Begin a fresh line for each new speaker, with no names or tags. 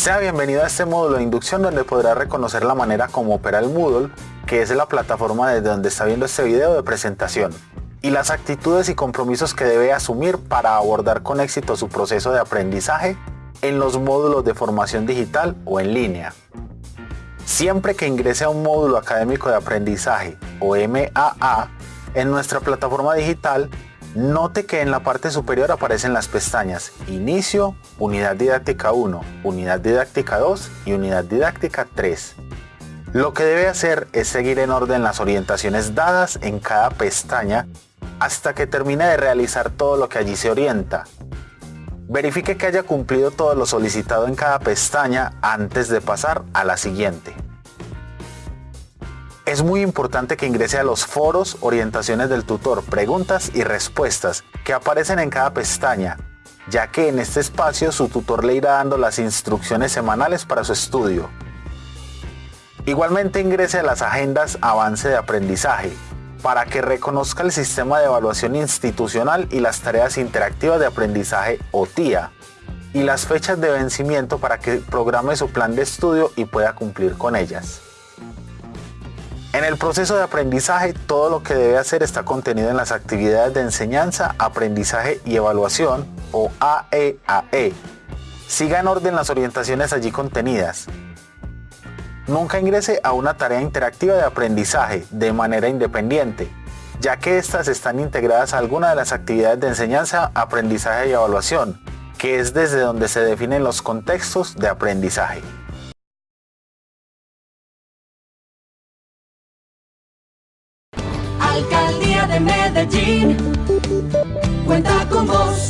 Sea bienvenido a este módulo de inducción donde podrá reconocer la manera como opera el Moodle, que es la plataforma desde donde está viendo este video de presentación, y las actitudes y compromisos que debe asumir para abordar con éxito su proceso de aprendizaje en los módulos de formación digital o en línea. Siempre que ingrese a un módulo académico de aprendizaje o MAA en nuestra plataforma digital, Note que en la parte superior aparecen las pestañas Inicio, Unidad Didáctica 1, Unidad Didáctica 2 y Unidad Didáctica 3. Lo que debe hacer es seguir en orden las orientaciones dadas en cada pestaña hasta que termine de realizar todo lo que allí se orienta. Verifique que haya cumplido todo lo solicitado en cada pestaña antes de pasar a la siguiente. Es muy importante que ingrese a los foros, orientaciones del tutor, preguntas y respuestas que aparecen en cada pestaña, ya que en este espacio su tutor le irá dando las instrucciones semanales para su estudio. Igualmente ingrese a las agendas Avance de Aprendizaje, para que reconozca el sistema de evaluación institucional y las tareas interactivas de aprendizaje o TIA, y las fechas de vencimiento para que programe su plan de estudio y pueda cumplir con ellas. En el proceso de aprendizaje, todo lo que debe hacer está contenido en las actividades de enseñanza, aprendizaje y evaluación, o AEAE. E. Siga en orden las orientaciones allí contenidas. Nunca ingrese a una tarea interactiva de aprendizaje de manera independiente, ya que estas están integradas a alguna de las actividades de enseñanza, aprendizaje y evaluación, que es desde donde se definen los contextos de aprendizaje.
Alcaldía de Medellín cuenta con vos.